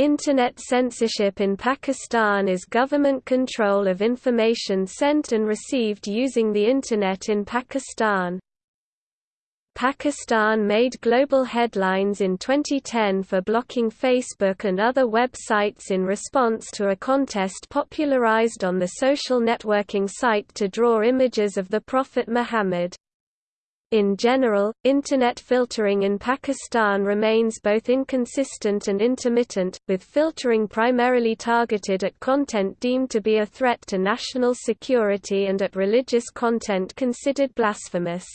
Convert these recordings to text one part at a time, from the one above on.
Internet censorship in Pakistan is government control of information sent and received using the Internet in Pakistan. Pakistan made global headlines in 2010 for blocking Facebook and other websites in response to a contest popularized on the social networking site to draw images of the Prophet Muhammad. In general, Internet filtering in Pakistan remains both inconsistent and intermittent, with filtering primarily targeted at content deemed to be a threat to national security and at religious content considered blasphemous.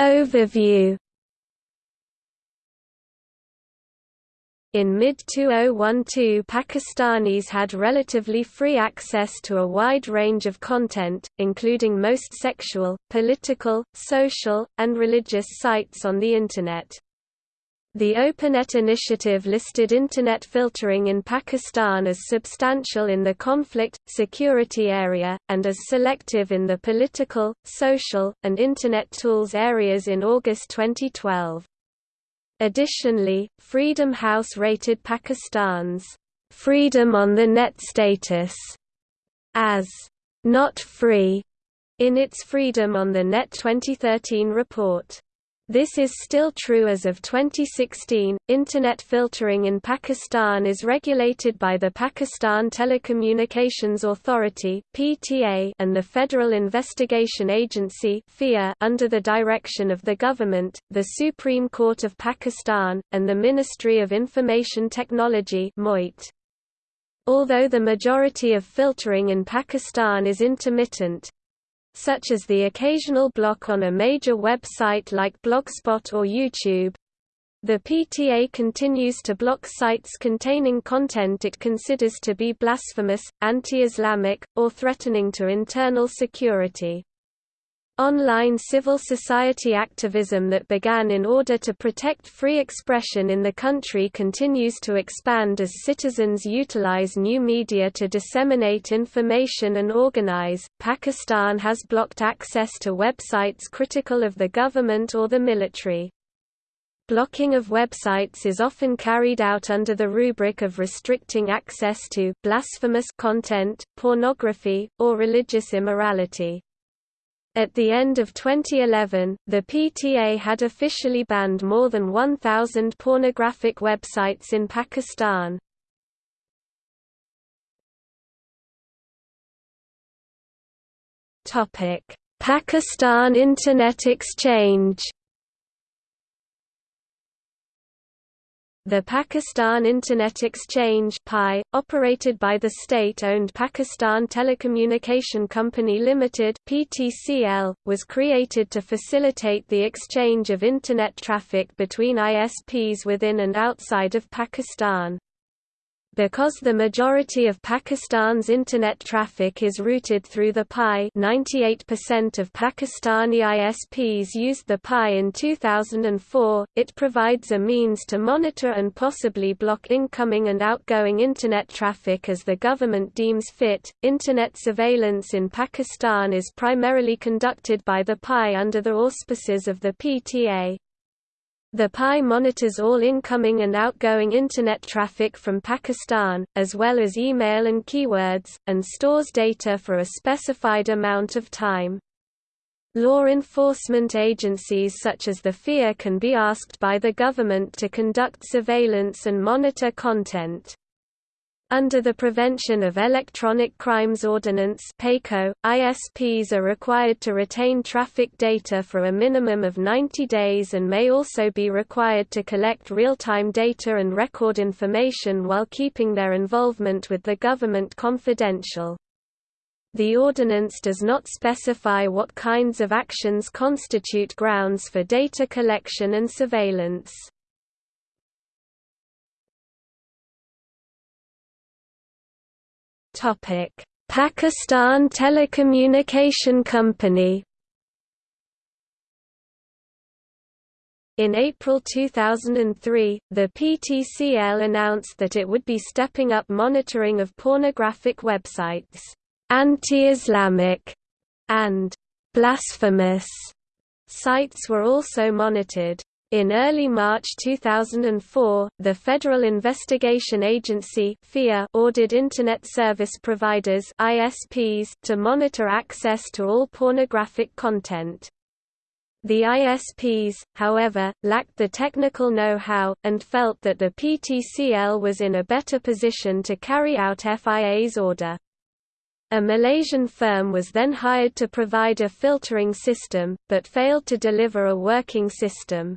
Overview In mid-2012 Pakistanis had relatively free access to a wide range of content, including most sexual, political, social, and religious sites on the Internet. The OpenNet initiative listed Internet filtering in Pakistan as substantial in the conflict, security area, and as selective in the political, social, and Internet tools areas in August 2012. Additionally, Freedom House rated Pakistan's freedom on the net status as not free in its Freedom on the Net 2013 report. This is still true as of 2016. Internet filtering in Pakistan is regulated by the Pakistan Telecommunications Authority (PTA) and the Federal Investigation Agency (FIA) under the direction of the government, the Supreme Court of Pakistan, and the Ministry of Information Technology (MOIT). Although the majority of filtering in Pakistan is intermittent, such as the occasional block on a major website like Blogspot or YouTube. The PTA continues to block sites containing content it considers to be blasphemous, anti-Islamic, or threatening to internal security. Online civil society activism that began in order to protect free expression in the country continues to expand as citizens utilize new media to disseminate information and organize. Pakistan has blocked access to websites critical of the government or the military. Blocking of websites is often carried out under the rubric of restricting access to blasphemous content, pornography, or religious immorality. At the end of 2011, the PTA had officially banned more than 1,000 pornographic websites in Pakistan. Pakistan Internet Exchange The Pakistan Internet Exchange (PI), operated by the state-owned Pakistan Telecommunication Company Limited (PTCL), was created to facilitate the exchange of internet traffic between ISPs within and outside of Pakistan. Because the majority of Pakistan's internet traffic is routed through the PI 98% of Pakistani ISPs used the PI in 2004, it provides a means to monitor and possibly block incoming and outgoing internet traffic as the government deems fit. Internet surveillance in Pakistan is primarily conducted by the PI under the auspices of the PTA. The PI monitors all incoming and outgoing Internet traffic from Pakistan, as well as email and keywords, and stores data for a specified amount of time. Law enforcement agencies such as the FIA can be asked by the government to conduct surveillance and monitor content. Under the Prevention of Electronic Crimes Ordinance PECO, ISPs are required to retain traffic data for a minimum of 90 days and may also be required to collect real-time data and record information while keeping their involvement with the government confidential. The ordinance does not specify what kinds of actions constitute grounds for data collection and surveillance. Pakistan Telecommunication Company. In April 2003, the PTCL announced that it would be stepping up monitoring of pornographic websites, anti-Islamic, and blasphemous Sites were also monitored. In early March 2004, the Federal Investigation Agency (FIA) ordered Internet Service Providers ISPs to monitor access to all pornographic content. The ISPs, however, lacked the technical know-how, and felt that the PTCL was in a better position to carry out FIA's order. A Malaysian firm was then hired to provide a filtering system, but failed to deliver a working system.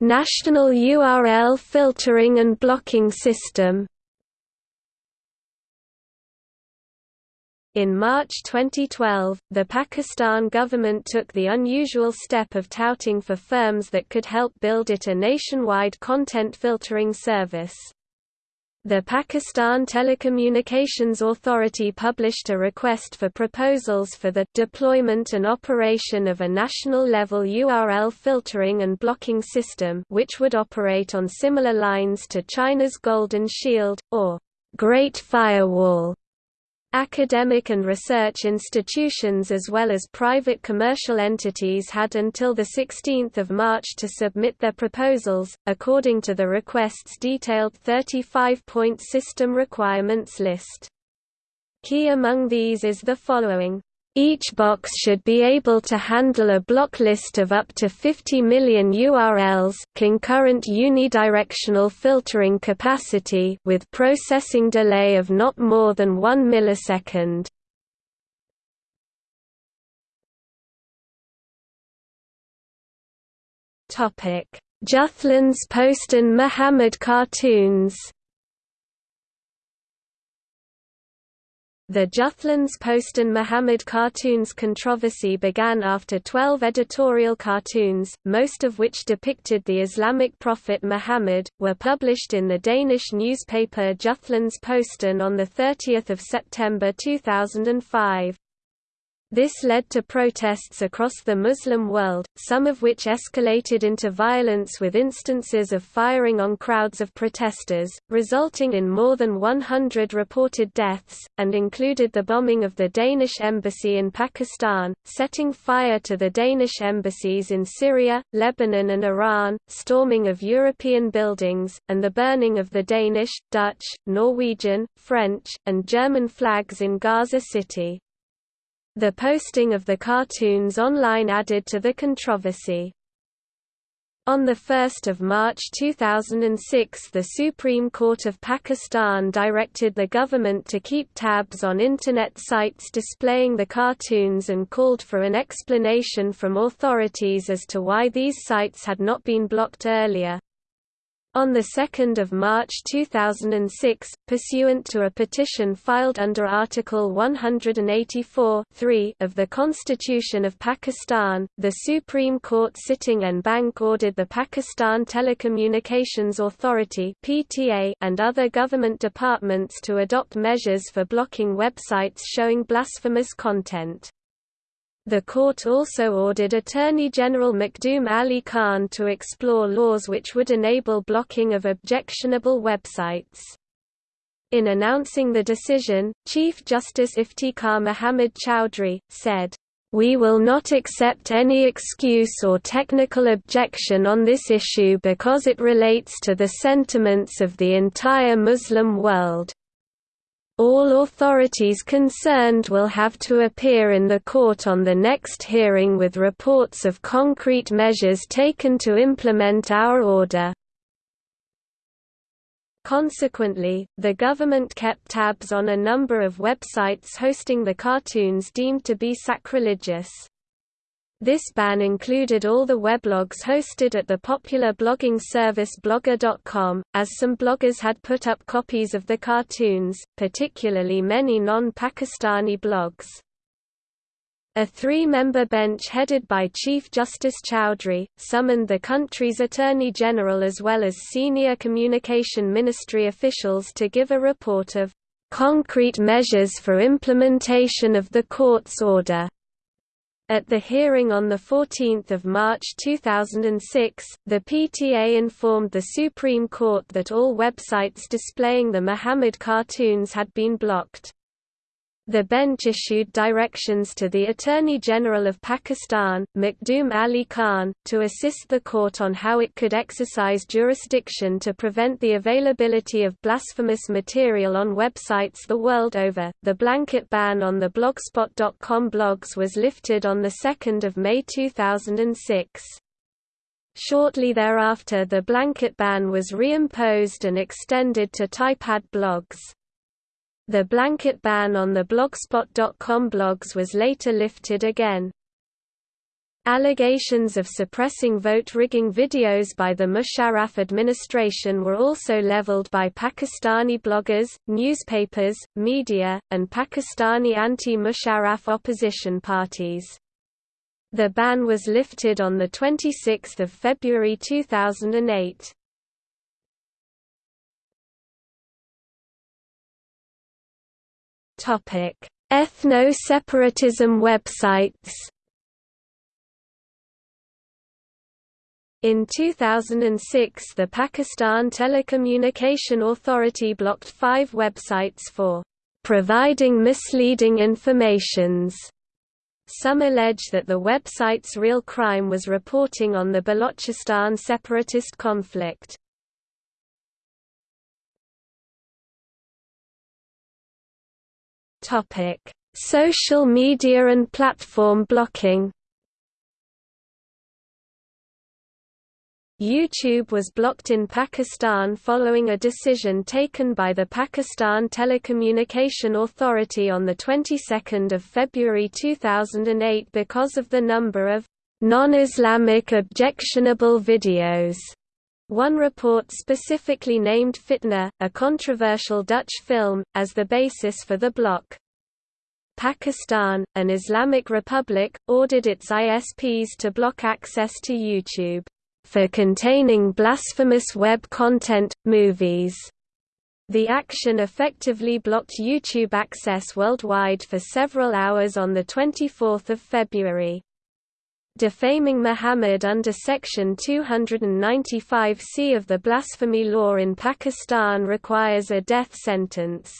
National URL filtering and blocking system In March 2012, the Pakistan government took the unusual step of touting for firms that could help build it a nationwide content filtering service. The Pakistan Telecommunications Authority published a request for proposals for the deployment and operation of a national-level URL filtering and blocking system which would operate on similar lines to China's Golden Shield, or Great Firewall. Academic and research institutions as well as private commercial entities had until 16 March to submit their proposals, according to the request's detailed 35-point system requirements list. Key among these is the following each box should be able to handle a block list of up to 50 million URLs concurrent unidirectional filtering capacity with processing delay of not more than 1 millisecond. Topic: Juthlans Post and Muhammad cartoons The Jyllands-Posten Muhammad cartoons controversy began after 12 editorial cartoons, most of which depicted the Islamic prophet Muhammad, were published in the Danish newspaper Juthlans Posten on 30 September 2005. This led to protests across the Muslim world, some of which escalated into violence with instances of firing on crowds of protesters, resulting in more than 100 reported deaths, and included the bombing of the Danish embassy in Pakistan, setting fire to the Danish embassies in Syria, Lebanon and Iran, storming of European buildings, and the burning of the Danish, Dutch, Norwegian, French, and German flags in Gaza City. The posting of the cartoons online added to the controversy. On 1 March 2006 the Supreme Court of Pakistan directed the government to keep tabs on Internet sites displaying the cartoons and called for an explanation from authorities as to why these sites had not been blocked earlier. On 2 March 2006, pursuant to a petition filed under Article 184 of the Constitution of Pakistan, the Supreme Court sitting en banc ordered the Pakistan Telecommunications Authority and other government departments to adopt measures for blocking websites showing blasphemous content. The court also ordered Attorney General Makhdoom Ali Khan to explore laws which would enable blocking of objectionable websites. In announcing the decision, Chief Justice Iftikhar Muhammad Chaudhry, said, "...we will not accept any excuse or technical objection on this issue because it relates to the sentiments of the entire Muslim world." All authorities concerned will have to appear in the court on the next hearing with reports of concrete measures taken to implement our order. Consequently, the government kept tabs on a number of websites hosting the cartoons deemed to be sacrilegious. This ban included all the weblogs hosted at the popular blogging service Blogger.com, as some bloggers had put up copies of the cartoons, particularly many non-Pakistani blogs. A three-member bench headed by Chief Justice Chaudhry, summoned the country's Attorney General as well as senior Communication Ministry officials to give a report of "...concrete measures for implementation of the court's order." At the hearing on 14 March 2006, the PTA informed the Supreme Court that all websites displaying the Muhammad cartoons had been blocked. The bench issued directions to the Attorney General of Pakistan, Makhdoom Ali Khan, to assist the court on how it could exercise jurisdiction to prevent the availability of blasphemous material on websites the world over. The blanket ban on the blogspot.com blogs was lifted on 2 May 2006. Shortly thereafter the blanket ban was reimposed and extended to Typepad blogs. The blanket ban on the Blogspot.com blogs was later lifted again. Allegations of suppressing vote-rigging videos by the Musharraf administration were also leveled by Pakistani bloggers, newspapers, media, and Pakistani anti-Musharraf opposition parties. The ban was lifted on 26 February 2008. Ethno-separatism websites. In 2006 the Pakistan Telecommunication Authority blocked five websites for providing misleading informations. Some allege that the website's real crime was reporting on the Balochistan separatist conflict. Topic: Social media and platform blocking. YouTube was blocked in Pakistan following a decision taken by the Pakistan Telecommunication Authority on the 22nd of February 2008 because of the number of non-Islamic objectionable videos. One report specifically named Fitna, a controversial Dutch film, as the basis for the block. Pakistan, an Islamic republic, ordered its ISPs to block access to YouTube for containing blasphemous web content, movies. The action effectively blocked YouTube access worldwide for several hours on 24 February. Defaming Muhammad under Section 295c of the blasphemy law in Pakistan requires a death sentence.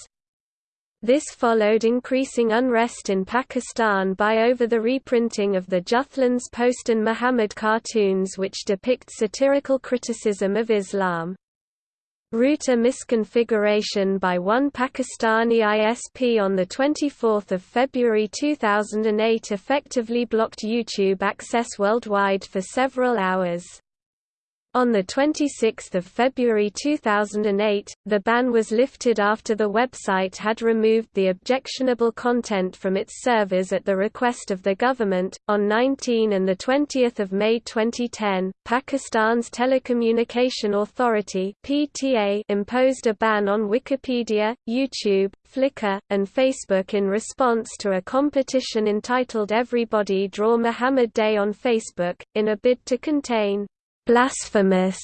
This followed increasing unrest in Pakistan by over the reprinting of the Jyllands-Posten Muhammad cartoons which depict satirical criticism of Islam. Router misconfiguration by one Pakistani ISP on 24 February 2008 effectively blocked YouTube access worldwide for several hours. On 26 February 2008, the ban was lifted after the website had removed the objectionable content from its servers at the request of the government. On 19 and 20 May 2010, Pakistan's Telecommunication Authority (PTA) imposed a ban on Wikipedia, YouTube, Flickr, and Facebook in response to a competition entitled Everybody Draw Muhammad Day on Facebook, in a bid to contain blasphemous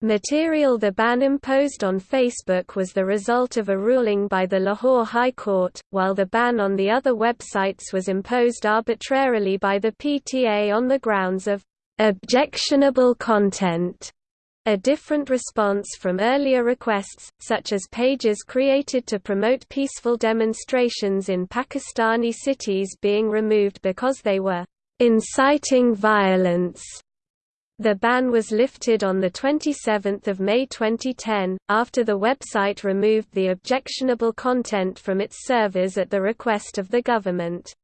material The ban imposed on Facebook was the result of a ruling by the Lahore High Court, while the ban on the other websites was imposed arbitrarily by the PTA on the grounds of objectionable content. A different response from earlier requests, such as pages created to promote peaceful demonstrations in Pakistani cities being removed because they were inciting violence. The ban was lifted on 27 May 2010, after the website removed the objectionable content from its servers at the request of the government.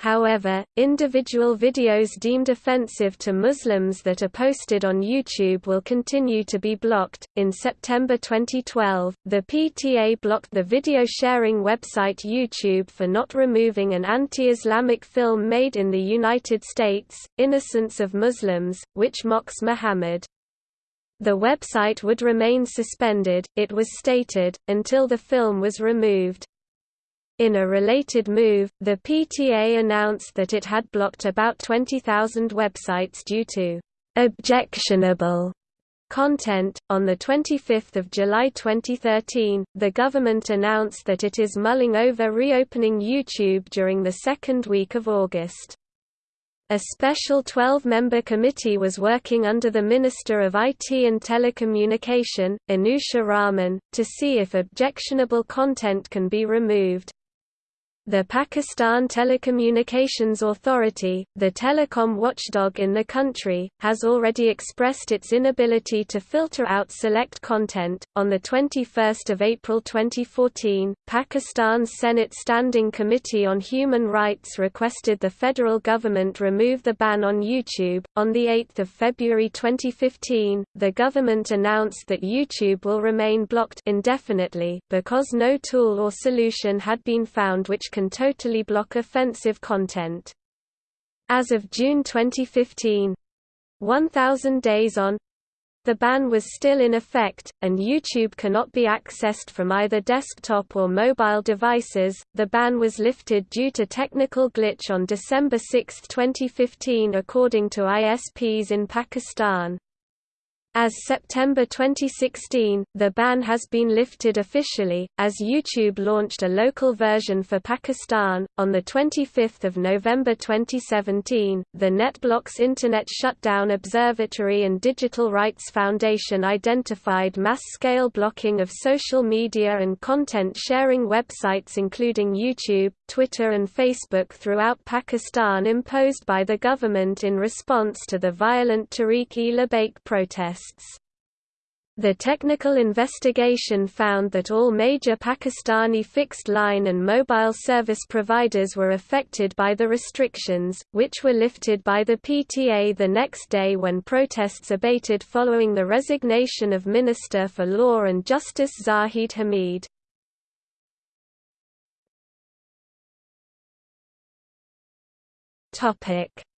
However, individual videos deemed offensive to Muslims that are posted on YouTube will continue to be blocked. In September 2012, the PTA blocked the video sharing website YouTube for not removing an anti Islamic film made in the United States, Innocence of Muslims, which mocks Muhammad. The website would remain suspended, it was stated, until the film was removed. In a related move, the PTA announced that it had blocked about 20,000 websites due to objectionable content. On the 25th of July 2013, the government announced that it is mulling over reopening YouTube during the second week of August. A special 12-member committee was working under the Minister of IT and Telecommunication, Anusha Rahman, to see if objectionable content can be removed. The Pakistan Telecommunications Authority, the telecom watchdog in the country, has already expressed its inability to filter out select content. On the 21st of April 2014, Pakistan's Senate Standing Committee on Human Rights requested the federal government remove the ban on YouTube. On the 8th of February 2015, the government announced that YouTube will remain blocked indefinitely because no tool or solution had been found which can totally block offensive content. As of June 2015, 1000 days on, the ban was still in effect, and YouTube cannot be accessed from either desktop or mobile devices. The ban was lifted due to technical glitch on December 6, 2015, according to ISPs in Pakistan. As September 2016, the ban has been lifted officially, as YouTube launched a local version for Pakistan. On 25 November 2017, the NetBlocks Internet Shutdown Observatory and Digital Rights Foundation identified mass-scale blocking of social media and content-sharing websites including YouTube, Twitter and Facebook throughout Pakistan imposed by the government in response to the violent Tehreek-e-Labbaik protests. The technical investigation found that all major Pakistani fixed-line and mobile service providers were affected by the restrictions, which were lifted by the PTA the next day when protests abated following the resignation of Minister for Law and Justice Zahid Hamid.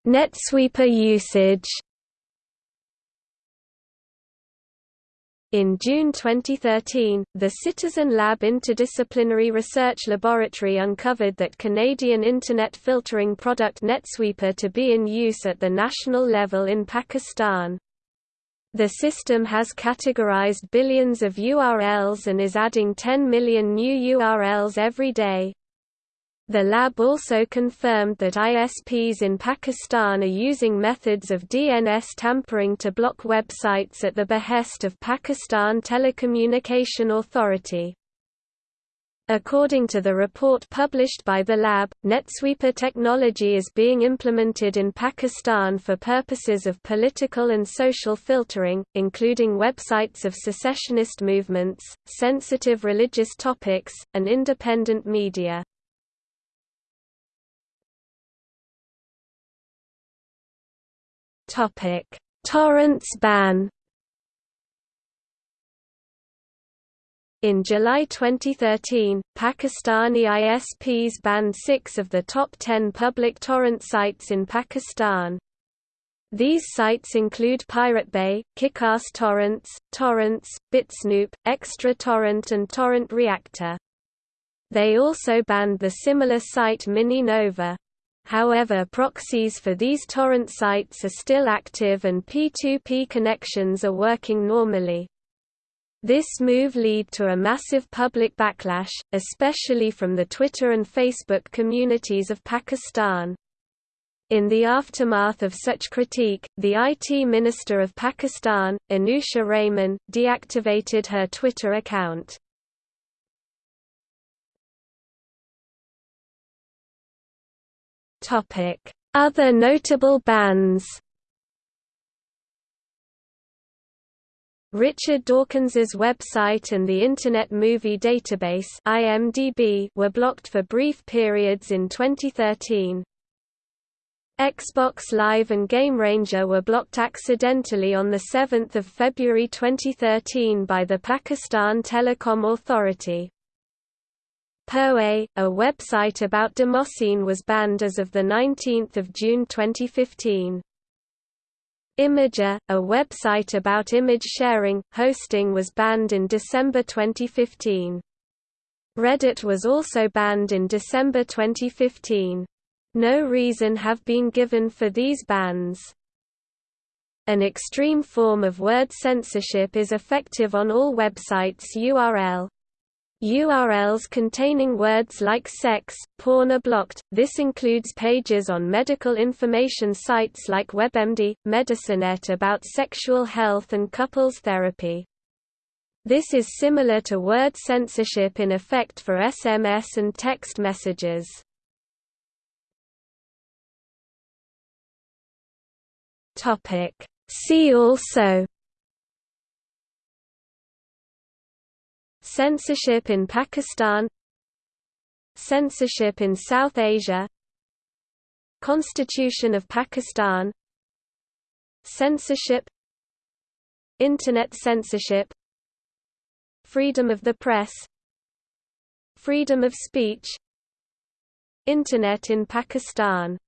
NetSweeper usage In June 2013, the Citizen Lab Interdisciplinary Research Laboratory uncovered that Canadian Internet filtering product NetSweeper to be in use at the national level in Pakistan. The system has categorized billions of URLs and is adding 10 million new URLs every day. The lab also confirmed that ISPs in Pakistan are using methods of DNS tampering to block websites at the behest of Pakistan Telecommunication Authority. According to the report published by the lab, NetSweeper technology is being implemented in Pakistan for purposes of political and social filtering, including websites of secessionist movements, sensitive religious topics, and independent media. Topic: Torrents ban. In July 2013, Pakistani ISPs banned six of the top ten public torrent sites in Pakistan. These sites include Pirate Bay, Kickass Torrents, Torrents, BitSnoop, Extra Torrent and Torrent Reactor. They also banned the similar site MiniNova. However proxies for these torrent sites are still active and P2P connections are working normally. This move led to a massive public backlash, especially from the Twitter and Facebook communities of Pakistan. In the aftermath of such critique, the IT Minister of Pakistan, Anusha Rahman, deactivated her Twitter account. Other notable bans Richard Dawkins's website and the Internet Movie Database (IMDb) were blocked for brief periods in 2013. Xbox Live and Game Ranger were blocked accidentally on 7 February 2013 by the Pakistan Telecom Authority. PoE, a website about Damascene was banned as of 19 June 2015. Imgur, a website about image sharing, hosting was banned in December 2015. Reddit was also banned in December 2015. No reason have been given for these bans. An extreme form of word censorship is effective on all websites URL, URLs containing words like sex, porn are blocked, this includes pages on medical information sites like WebMD, MedicineNet about sexual health and couples therapy. This is similar to word censorship in effect for SMS and text messages. See also Censorship in Pakistan Censorship in South Asia Constitution of Pakistan Censorship Internet censorship Freedom of the press Freedom of speech Internet in Pakistan